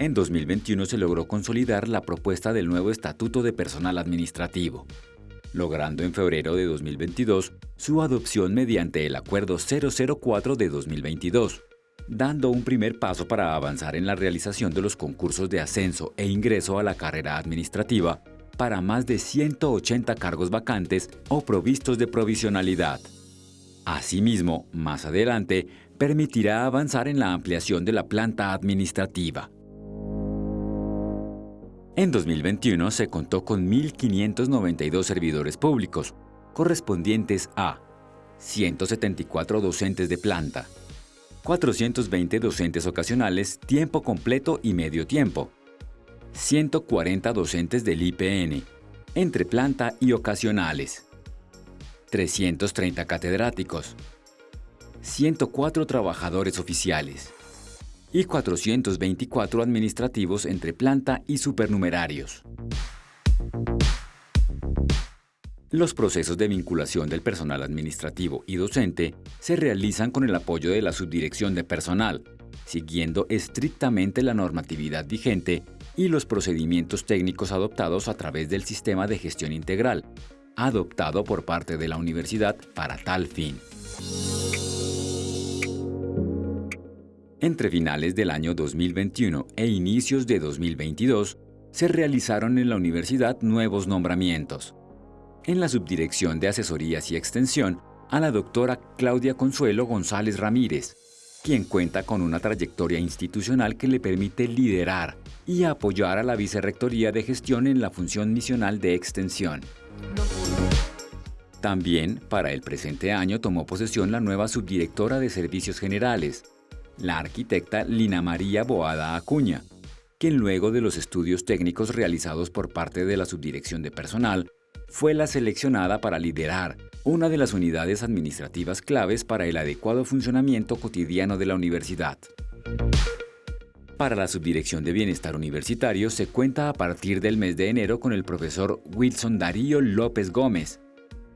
En 2021 se logró consolidar la propuesta del nuevo Estatuto de Personal Administrativo, logrando en febrero de 2022 su adopción mediante el Acuerdo 004 de 2022, dando un primer paso para avanzar en la realización de los concursos de ascenso e ingreso a la carrera administrativa para más de 180 cargos vacantes o provistos de provisionalidad. Asimismo, más adelante, permitirá avanzar en la ampliación de la planta administrativa. En 2021 se contó con 1.592 servidores públicos, correspondientes a 174 docentes de planta, 420 docentes ocasionales tiempo completo y medio tiempo, 140 docentes del IPN, entre planta y ocasionales, 330 catedráticos, 104 trabajadores oficiales, y 424 administrativos entre planta y supernumerarios. Los procesos de vinculación del personal administrativo y docente se realizan con el apoyo de la Subdirección de Personal, siguiendo estrictamente la normatividad vigente y los procedimientos técnicos adoptados a través del Sistema de Gestión Integral, adoptado por parte de la universidad para tal fin. Entre finales del año 2021 e inicios de 2022, se realizaron en la universidad nuevos nombramientos. En la Subdirección de Asesorías y Extensión, a la doctora Claudia Consuelo González Ramírez, quien cuenta con una trayectoria institucional que le permite liderar y apoyar a la Vicerrectoría de Gestión en la función misional de extensión. También, para el presente año, tomó posesión la nueva subdirectora de Servicios Generales, la arquitecta Lina María Boada Acuña, quien luego de los estudios técnicos realizados por parte de la Subdirección de Personal, fue la seleccionada para liderar una de las unidades administrativas claves para el adecuado funcionamiento cotidiano de la universidad. Para la Subdirección de Bienestar Universitario se cuenta a partir del mes de enero con el profesor Wilson Darío López Gómez,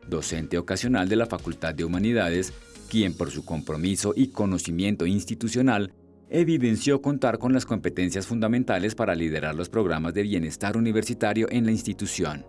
docente ocasional de la Facultad de Humanidades quien por su compromiso y conocimiento institucional evidenció contar con las competencias fundamentales para liderar los programas de bienestar universitario en la institución.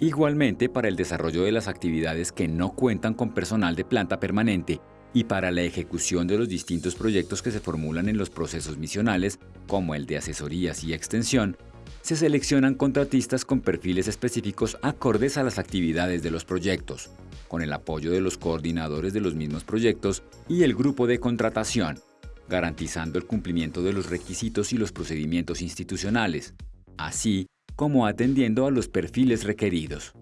Igualmente para el desarrollo de las actividades que no cuentan con personal de planta permanente y para la ejecución de los distintos proyectos que se formulan en los procesos misionales, como el de asesorías y extensión, se seleccionan contratistas con perfiles específicos acordes a las actividades de los proyectos, con el apoyo de los coordinadores de los mismos proyectos y el grupo de contratación, garantizando el cumplimiento de los requisitos y los procedimientos institucionales, así como atendiendo a los perfiles requeridos.